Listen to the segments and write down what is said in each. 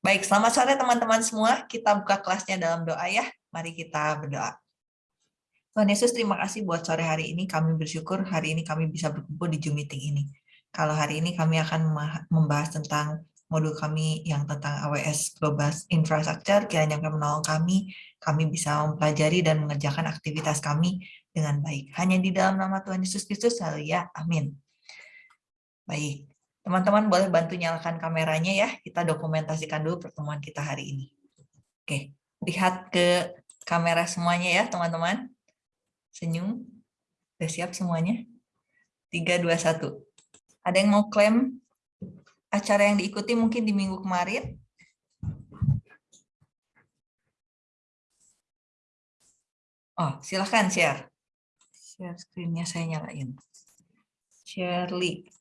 Baik, selamat sore teman-teman semua. Kita buka kelasnya dalam doa ya. Mari kita berdoa. Tuhan Yesus, terima kasih buat sore hari ini. Kami bersyukur hari ini kami bisa berkumpul di Zoom meeting ini. Kalau hari ini kami akan membahas tentang modul kami yang tentang AWS Global Infrastructure, kiranya akan menolong kami, kami bisa mempelajari dan mengerjakan aktivitas kami dengan baik. Hanya di dalam nama Tuhan Yesus Kristus, ya. Amin. Baik, Teman-teman boleh bantu nyalakan kameranya ya, kita dokumentasikan dulu pertemuan kita hari ini. Oke, lihat ke kamera semuanya ya teman-teman. Senyum, udah siap semuanya? 3, 2, 1. Ada yang mau klaim acara yang diikuti mungkin di minggu kemarin? Oh, silahkan share. Share screen-nya saya nyalain. Shirley.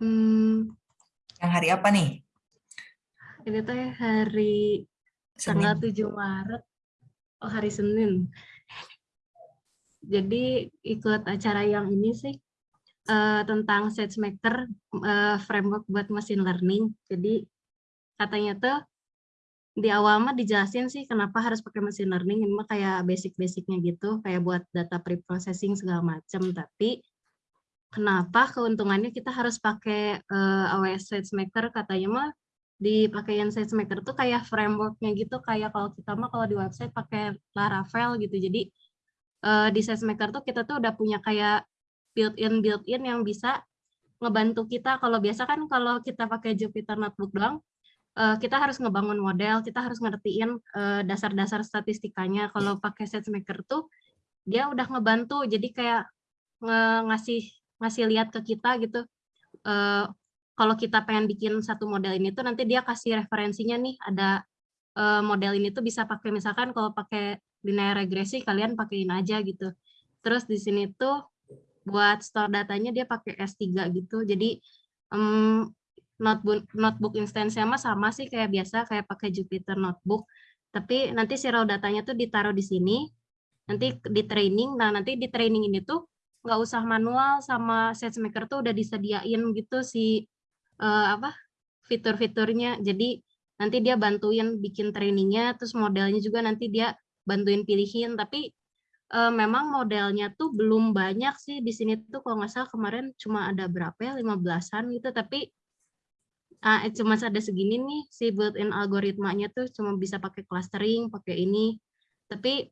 Hmm. Yang hari apa nih? Ini tuh hari Senin. tanggal 7 Maret. Oh, hari Senin. Jadi ikut acara yang ini sih uh, tentang SageMaker uh, framework buat machine learning. Jadi katanya tuh di awal mah dijelasin sih kenapa harus pakai machine learning ini mah kayak basic-basicnya gitu kayak buat data pre-processing segala macam tapi kenapa keuntungannya kita harus pakai uh, AWS SageMaker katanya mah dipakein SageMaker tuh kayak frameworknya gitu kayak kalau kita mah kalau di website pakai Laravel gitu. Jadi uh, di SageMaker tuh kita tuh udah punya kayak built-in built-in yang bisa ngebantu kita. Kalau biasa kan kalau kita pakai Jupyter Notebook doang uh, kita harus ngebangun model kita harus ngertiin dasar-dasar uh, statistikanya. Kalau pakai SageMaker tuh dia udah ngebantu jadi kayak ngasih ngasih lihat ke kita gitu uh, kalau kita pengen bikin satu model ini tuh nanti dia kasih referensinya nih ada uh, model ini tuh bisa pakai misalkan kalau pakai linear regresi kalian pakaiin aja gitu. Terus di sini tuh buat store datanya dia pakai S3 gitu. Jadi um, notebook notebook instance mah sama sih kayak biasa kayak pakai Jupyter notebook. Tapi nanti si raw datanya tuh ditaruh di sini nanti di training. Nah nanti di training ini tuh nggak usah manual sama SageMaker tuh udah disediain gitu si uh, apa fitur-fiturnya. Jadi nanti dia bantuin bikin trainingnya, terus modelnya juga nanti dia bantuin pilihin. Tapi uh, memang modelnya tuh belum banyak sih di sini tuh kalau nggak salah kemarin cuma ada berapa ya, 15-an gitu. Tapi uh, cuma ada segini nih si built-in algoritmanya tuh cuma bisa pakai clustering, pakai ini. Tapi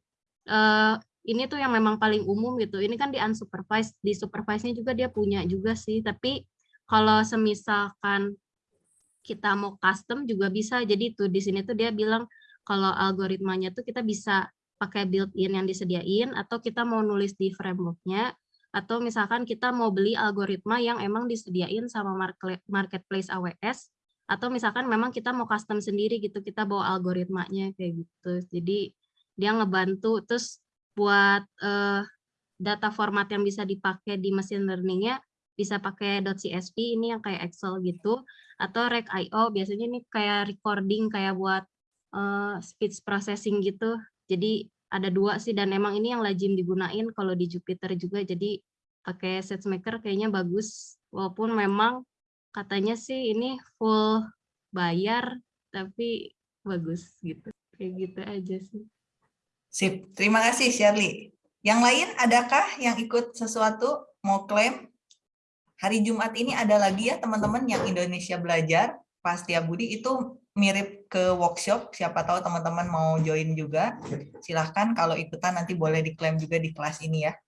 uh, ini tuh yang memang paling umum gitu. Ini kan di unsupervised, di supervised-nya juga dia punya juga sih. Tapi kalau semisalkan kita mau custom juga bisa. Jadi tuh di sini tuh dia bilang kalau algoritmanya tuh kita bisa pakai built-in yang disediain atau kita mau nulis di framework-nya atau misalkan kita mau beli algoritma yang emang disediain sama marketplace AWS atau misalkan memang kita mau custom sendiri gitu kita bawa algoritmanya kayak gitu jadi dia ngebantu terus buat uh, data format yang bisa dipakai di machine learning-nya bisa pakai .csv ini yang kayak Excel gitu atau rec.io biasanya ini kayak recording kayak buat uh, speech processing gitu. Jadi ada dua sih dan emang ini yang lazim digunain kalau di Jupyter juga jadi pakai SageMaker kayaknya bagus walaupun memang katanya sih ini full bayar tapi bagus gitu. Kayak gitu aja sih. Sip, terima kasih Shirley. Yang lain adakah yang ikut sesuatu mau klaim? Hari Jumat ini ada lagi ya teman-teman yang Indonesia Belajar, Pasti Budi itu mirip ke workshop, siapa tahu teman-teman mau join juga. Silahkan kalau ikutan nanti boleh diklaim juga di kelas ini ya.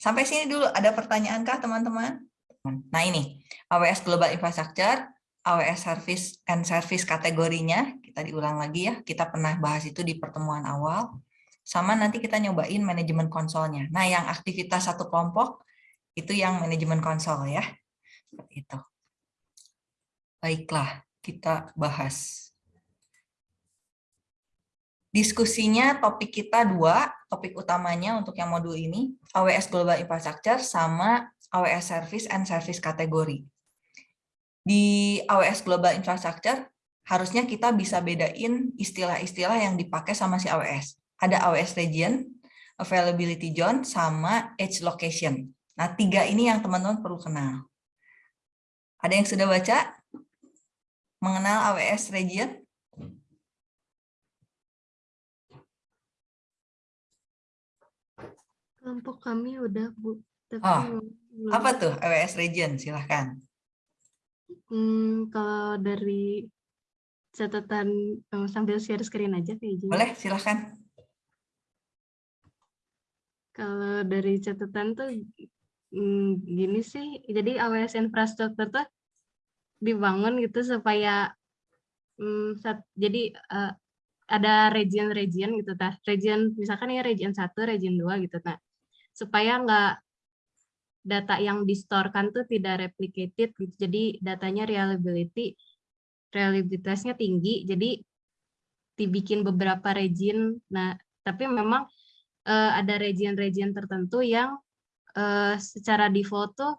Sampai sini dulu, ada pertanyaan kah teman-teman? Nah ini, AWS Global Infrastructure, AWS Service and Service kategorinya, kita diulang lagi ya, kita pernah bahas itu di pertemuan awal sama nanti kita nyobain manajemen konsolnya. Nah, yang aktivitas satu kelompok itu yang manajemen konsol ya. Itu. Baiklah, kita bahas. Diskusinya topik kita dua, topik utamanya untuk yang modul ini, AWS Global Infrastructure sama AWS Service and Service kategori. Di AWS Global Infrastructure, harusnya kita bisa bedain istilah-istilah yang dipakai sama si AWS ada AWS region, availability zone, sama edge location. Nah, tiga ini yang teman-teman perlu kenal. Ada yang sudah baca? Mengenal AWS region? Kelompok kami udah, Bu. Tapi Oh, belum- Apa tuh AWS region? Silahkan. Hmm, kalau dari catatan eh, sambil share screen aja kayak gini. Boleh, silahkan. Kalau dari catatan tuh mm, gini sih, jadi AWS infrastruktur tuh dibangun gitu supaya mm, sat- jadi eh, ada region-region gitu tah. Region misalkan ya region 1, region 2 gitu nah. Supaya nggak data yang distorkan tuh tidak replicated gitu. Jadi datanya reliability reliabilitasnya tinggi. Jadi dibikin beberapa region. Nah, tapi memang eh, ada region-region tertentu yang eh, secara default tuh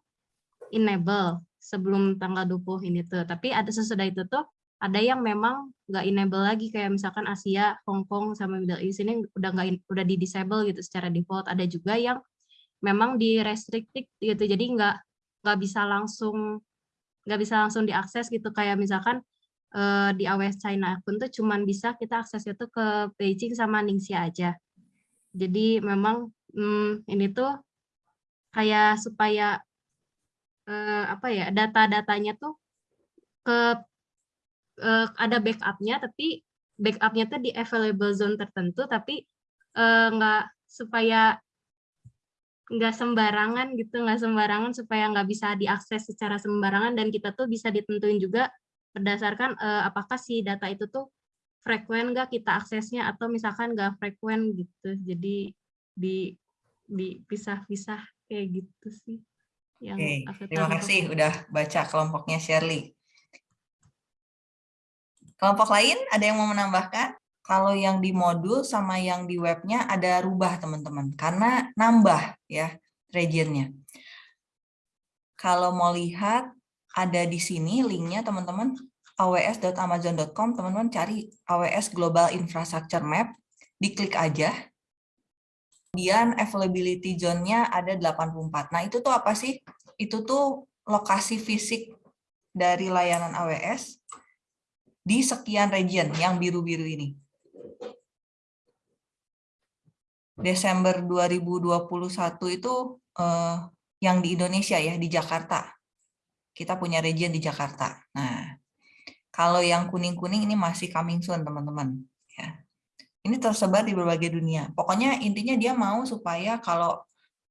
enable sebelum tanggal 20 ini tuh. Tapi ada sesudah itu tuh ada yang memang nggak enable lagi kayak misalkan Asia, Hong Kong sama Middle East ini udah nggak udah di disable gitu secara default. Ada juga yang memang di restricted gitu. Jadi nggak nggak bisa langsung nggak bisa langsung diakses gitu kayak misalkan eh, di AWS China akun tuh cuman bisa kita aksesnya tuh ke Beijing sama Ningxia aja. Jadi memang hmm, ini tuh kayak supaya eh, apa ya data-datanya tuh ke eh, ada backupnya tapi backupnya tuh di available zone tertentu tapi eh, nggak supaya nggak sembarangan gitu nggak sembarangan supaya nggak bisa diakses secara sembarangan dan kita tuh bisa ditentuin juga berdasarkan eh, apakah si data itu tuh frekuen nggak kita aksesnya atau misalkan nggak frekuen gitu jadi di dipisah-pisah kayak gitu sih yang Oke, aku terima tahu. kasih udah baca kelompoknya Shirley. Kelompok lain ada yang mau menambahkan? Kalau yang di modul sama yang di webnya ada rubah teman-teman, karena nambah ya regionnya. Kalau mau lihat ada di sini linknya teman-teman aws.amazon.com teman-teman cari AWS Global Infrastructure Map, diklik aja. Kemudian availability zone-nya ada 84. Nah itu tuh apa sih? Itu tuh lokasi fisik dari layanan AWS di sekian region yang biru-biru ini. Desember 2021 itu eh, yang di Indonesia ya, di Jakarta. Kita punya region di Jakarta. Nah, kalau yang kuning-kuning ini masih coming soon, teman-teman. Ya. Ini tersebar di berbagai dunia. Pokoknya intinya dia mau supaya kalau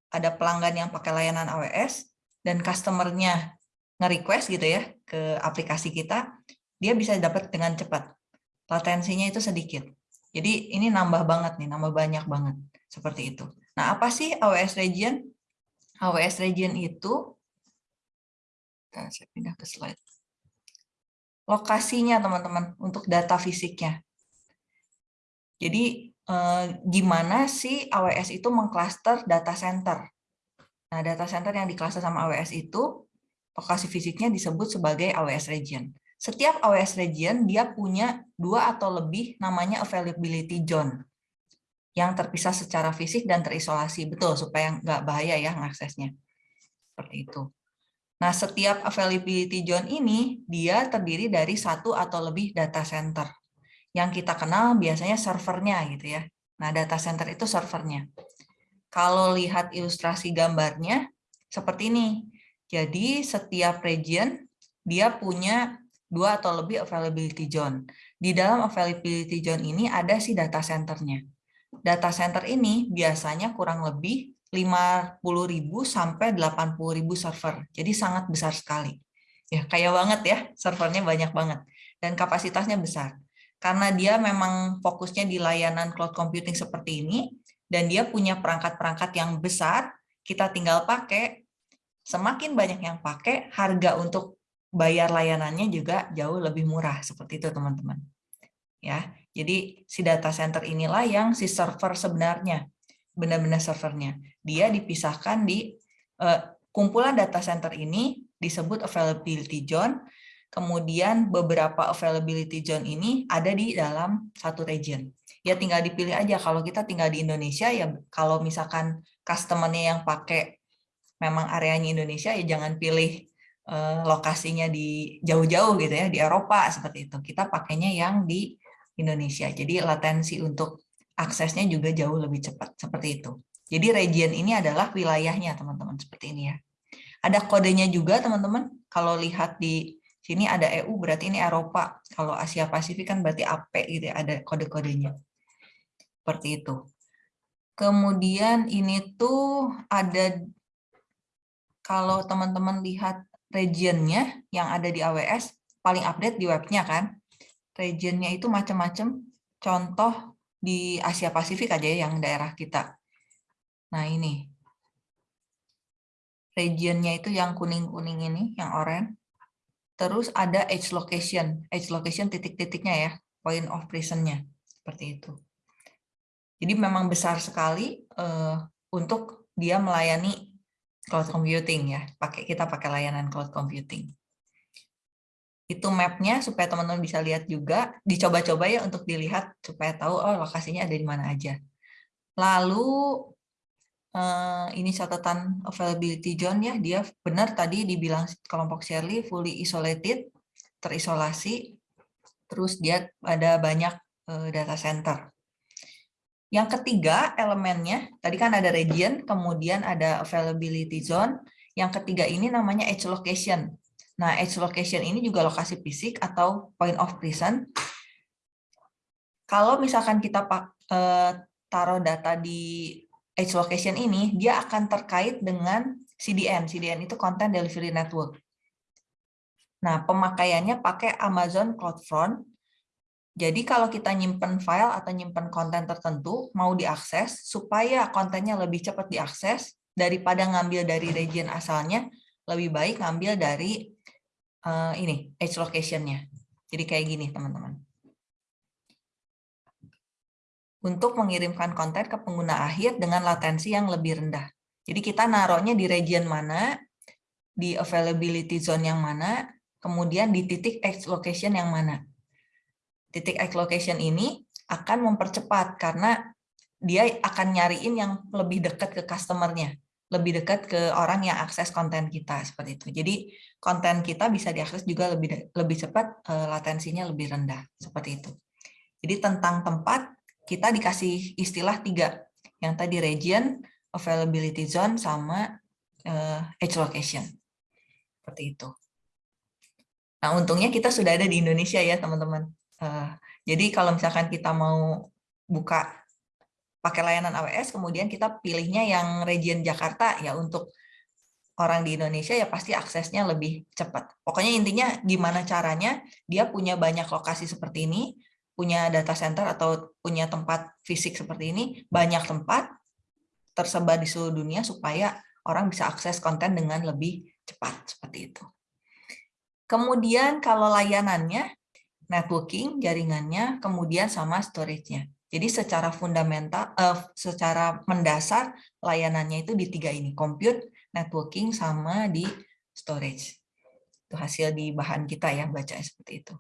ada pelanggan yang pakai layanan AWS dan customer-nya nge-request gitu ya ke aplikasi kita, dia bisa dapat dengan cepat. Latensinya itu sedikit. Jadi ini nambah banget nih, nambah banyak banget. Seperti itu. Nah, apa sih AWS Region? AWS Region itu, saya pindah ke slide. Lokasinya teman-teman, untuk data fisiknya. Jadi eh, gimana sih AWS itu mengcluster data center? Nah, data center yang dicluster sama AWS itu, lokasi fisiknya disebut sebagai AWS Region. Setiap AWS Region, dia punya dua atau lebih namanya availability zone yang terpisah secara fisik dan terisolasi. Betul, supaya nggak bahaya ya mengaksesnya. Seperti itu. Nah, setiap availability zone ini, dia terdiri dari satu atau lebih data center. Yang kita kenal biasanya servernya gitu ya. Nah, data center itu servernya. Kalau lihat ilustrasi gambarnya, seperti ini. Jadi, setiap region, dia punya dua atau lebih availability zone. Di dalam availability zone ini ada si data centernya data center ini biasanya kurang lebih 50.000 sampai 80.000 server. Jadi sangat besar sekali. Ya, kaya banget ya, servernya banyak banget dan kapasitasnya besar. Karena dia memang fokusnya di layanan cloud computing seperti ini dan dia punya perangkat-perangkat yang besar, kita tinggal pakai. Semakin banyak yang pakai, harga untuk bayar layanannya juga jauh lebih murah seperti itu, teman-teman. Ya, jadi si data center inilah yang si server sebenarnya, benar-benar servernya. Dia dipisahkan di eh, kumpulan data center ini disebut availability zone, kemudian beberapa availability zone ini ada di dalam satu region. Ya tinggal dipilih aja, kalau kita tinggal di Indonesia, ya kalau misalkan customer-nya yang pakai memang areanya Indonesia, ya jangan pilih eh, lokasinya di jauh-jauh gitu ya, di Eropa seperti itu. Kita pakainya yang di Indonesia. Jadi latensi untuk aksesnya juga jauh lebih cepat seperti itu. Jadi region ini adalah wilayahnya teman-teman seperti ini ya. Ada kodenya juga teman-teman. Kalau lihat di sini ada EU berarti ini Eropa. Kalau Asia Pasifik kan berarti AP gitu ya, ada kode-kodenya. Seperti itu. Kemudian ini tuh ada kalau teman-teman lihat regionnya yang ada di AWS paling update di webnya kan. Regionnya itu macam-macam. Contoh di Asia Pasifik aja ya, yang daerah kita. Nah ini regionnya itu yang kuning-kuning ini, yang oranye. Terus ada edge location, edge location titik-titiknya ya, point of presence-nya, seperti itu. Jadi memang besar sekali uh, untuk dia melayani cloud computing ya, pakai kita pakai layanan cloud computing. Itu mapnya supaya teman-teman bisa lihat juga, dicoba-coba ya untuk dilihat supaya tahu oh lokasinya ada di mana aja. Lalu uh, ini catatan availability zone ya, dia benar tadi dibilang kelompok Shirley fully isolated, terisolasi, terus dia ada banyak uh, data center. Yang ketiga elemennya, tadi kan ada region, kemudian ada availability zone, yang ketiga ini namanya edge location. Nah, edge location ini juga lokasi fisik atau point of presence. Kalau misalkan kita uh, taruh data di edge location ini, dia akan terkait dengan CDN. CDN itu Content Delivery Network. Nah, pemakaiannya pakai Amazon CloudFront. Jadi kalau kita nyimpen file atau nyimpen konten tertentu, mau diakses, supaya kontennya lebih cepat diakses, daripada ngambil dari region asalnya, lebih baik ngambil dari uh, ini, edge location-nya. Jadi kayak gini, teman-teman untuk mengirimkan konten ke pengguna akhir dengan latensi yang lebih rendah. Jadi kita naruhnya di region mana, di availability zone yang mana, kemudian di titik X location yang mana. Titik X location ini akan mempercepat karena dia akan nyariin yang lebih dekat ke customernya, lebih dekat ke orang yang akses konten kita seperti itu. Jadi konten kita bisa diakses juga lebih lebih cepat, eh, latensinya lebih rendah seperti itu. Jadi tentang tempat kita dikasih istilah tiga, yang tadi region, availability zone, sama edge location. Seperti itu. Nah, untungnya kita sudah ada di Indonesia ya, teman-teman. Uh, jadi kalau misalkan kita mau buka pakai layanan AWS, kemudian kita pilihnya yang region Jakarta ya untuk orang di Indonesia ya pasti aksesnya lebih cepat. Pokoknya intinya gimana caranya dia punya banyak lokasi seperti ini, punya data center atau punya tempat fisik seperti ini, banyak tempat tersebar di seluruh dunia supaya orang bisa akses konten dengan lebih cepat, seperti itu. Kemudian kalau layanannya, networking, jaringannya, kemudian sama storage-nya. Jadi secara fundamental, uh, secara mendasar, layanannya itu di tiga ini, compute, networking, sama di storage. Itu hasil di bahan kita ya, baca seperti itu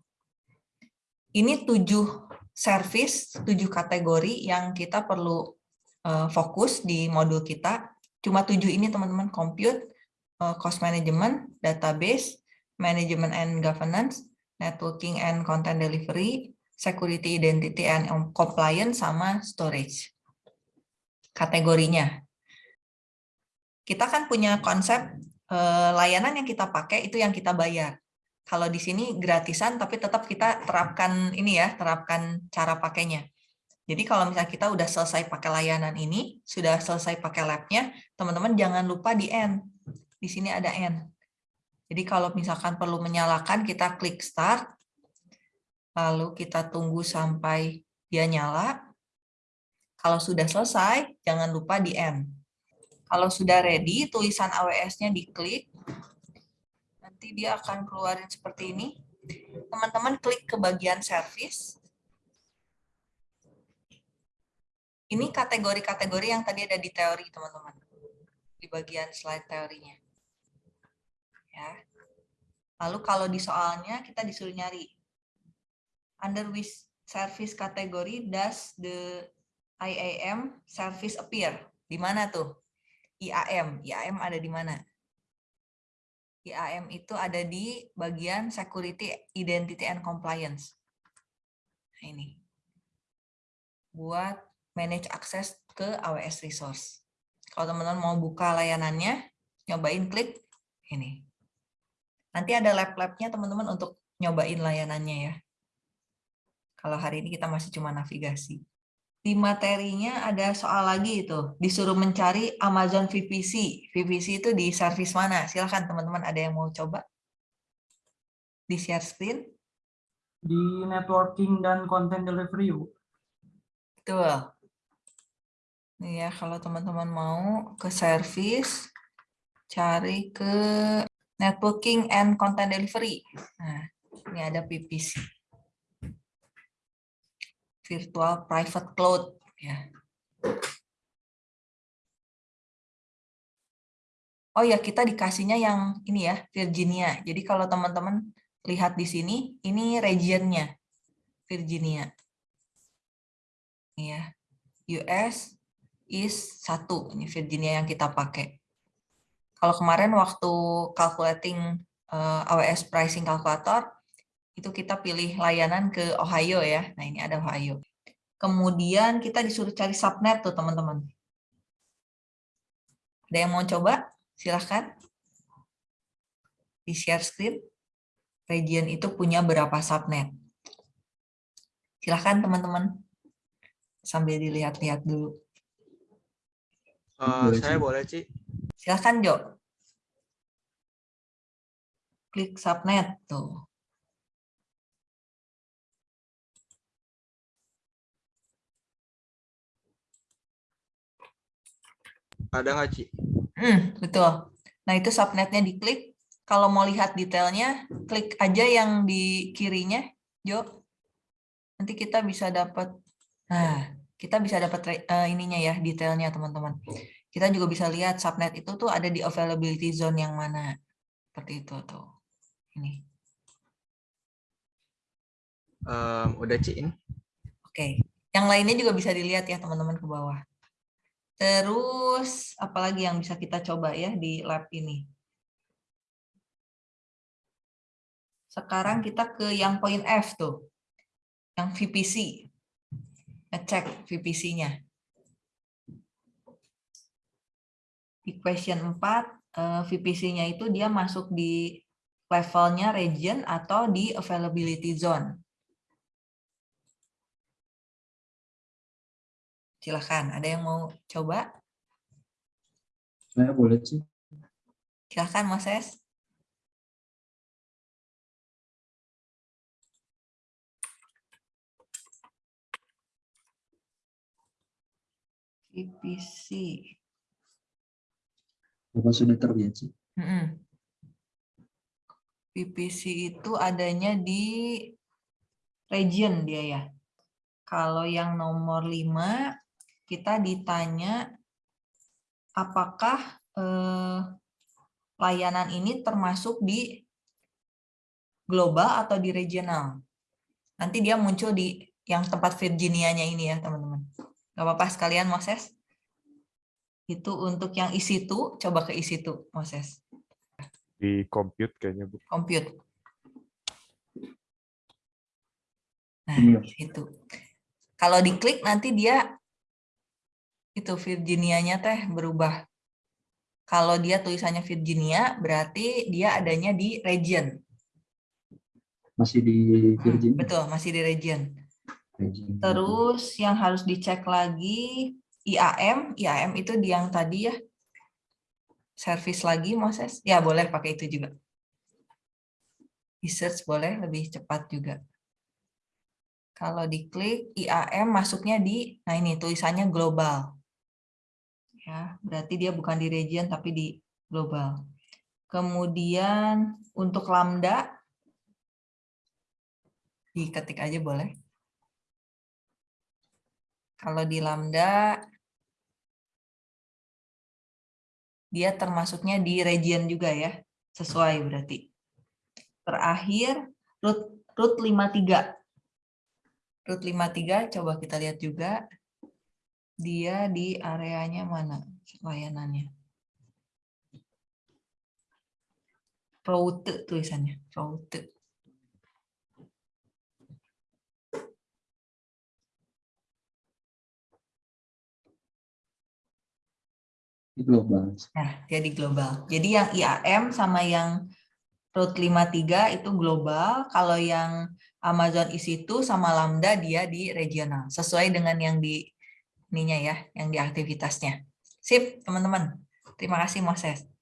ini tujuh service, tujuh kategori yang kita perlu uh, fokus di modul kita. Cuma tujuh ini teman-teman, compute, uh, cost management, database, management and governance, networking and content delivery, security, identity and compliance, sama storage. Kategorinya. Kita kan punya konsep uh, layanan yang kita pakai itu yang kita bayar. Kalau di sini gratisan, tapi tetap kita terapkan ini ya, terapkan cara pakainya. Jadi kalau misalnya kita udah selesai pakai layanan ini, sudah selesai pakai labnya, teman-teman jangan lupa di end. Di sini ada end. Jadi kalau misalkan perlu menyalakan, kita klik start, lalu kita tunggu sampai dia nyala. Kalau sudah selesai, jangan lupa di end. Kalau sudah ready, tulisan AWS-nya diklik, nanti dia akan keluarin seperti ini. Teman-teman klik ke bagian service. Ini kategori-kategori yang tadi ada di teori, teman-teman. Di bagian slide teorinya. Ya. Lalu kalau di soalnya kita disuruh nyari. Under which service category does the IAM service appear? Di mana tuh? IAM. IAM ada di mana? IAM itu ada di bagian Security, Identity, and Compliance. Nah, ini. Buat manage akses ke AWS Resource. Kalau teman-teman mau buka layanannya, nyobain klik ini. Nanti ada lab-labnya teman-teman untuk nyobain layanannya ya. Kalau hari ini kita masih cuma navigasi. Di materinya ada soal lagi itu, disuruh mencari Amazon VPC. VPC itu di service mana? Silahkan teman-teman ada yang mau coba? Di share screen? Di networking dan content delivery. Betul. Ya, kalau teman-teman mau ke service, cari ke networking and content delivery. Nah, ini ada PPC. Virtual Private Cloud. Ya. Oh ya, kita dikasihnya yang ini ya, Virginia. Jadi kalau teman-teman lihat di sini, ini regionnya, Virginia. Ini ya, US is satu, ini Virginia yang kita pakai. Kalau kemarin waktu calculating uh, AWS pricing calculator, itu kita pilih layanan ke Ohio ya. Nah ini ada Ohio. Kemudian kita disuruh cari subnet tuh teman-teman. Ada yang mau coba? Silahkan. Di share screen. Region itu punya berapa subnet. Silahkan teman-teman. Sambil dilihat-lihat dulu. Uh, saya boleh, Ci. Silahkan, Jo. Klik subnet tuh. Ada nggak, Ci? Hmm, betul. Nah, itu subnetnya diklik. Kalau mau lihat detailnya, klik aja yang di kirinya, Jo. Nanti kita bisa dapat, nah, kita bisa dapat uh, ininya ya, detailnya teman-teman. Kita juga bisa lihat subnet itu tuh ada di availability zone yang mana. Seperti itu tuh. Ini. Um, udah, Ci. Oke. Yang lainnya juga bisa dilihat ya, teman-teman ke bawah. Terus, apalagi yang bisa kita coba ya di lab ini? Sekarang kita ke yang poin F tuh, yang VPC. Ngecek VPC-nya. Di question 4, VPC-nya itu dia masuk di levelnya region atau di availability zone. Silahkan, ada yang mau coba? Saya boleh sih. Silahkan, Moses. VPC. Bapak sudah terbiasa. Mm -mm. VPC itu adanya di region dia ya. Kalau yang nomor 5 kita ditanya apakah eh, layanan ini termasuk di global atau di regional. Nanti dia muncul di yang tempat Virginia-nya ini ya, teman-teman. Gak apa-apa sekalian, Moses. Itu untuk yang isi itu, coba ke isi itu, Moses. Di compute kayaknya, Bu. Compute. Nah, Iya. itu. Kalau diklik nanti dia itu Virginia-nya teh berubah. Kalau dia tulisannya Virginia, berarti dia adanya di region. Masih di Hmm, Virginia. betul, masih di region. Virginia. Terus yang harus dicek lagi IAM, IAM itu di yang tadi ya. Service lagi, Moses. Ya, boleh pakai itu juga. Di search boleh, lebih cepat juga. Kalau diklik IAM masuknya di, nah ini tulisannya global. Ya, berarti dia bukan di region tapi di global. Kemudian untuk lambda diketik aja boleh. Kalau di lambda dia termasuknya di region juga ya, sesuai berarti. Terakhir root root 53. Root 53 coba kita lihat juga dia di areanya mana layanannya. route tulisannya, route. global. Nah, dia di global. Jadi yang IAM sama yang Route 53 itu global, kalau yang Amazon EC2 sama Lambda dia di regional, sesuai dengan yang di ininya ya, yang di aktivitasnya. Sip, teman-teman. Terima kasih Moses.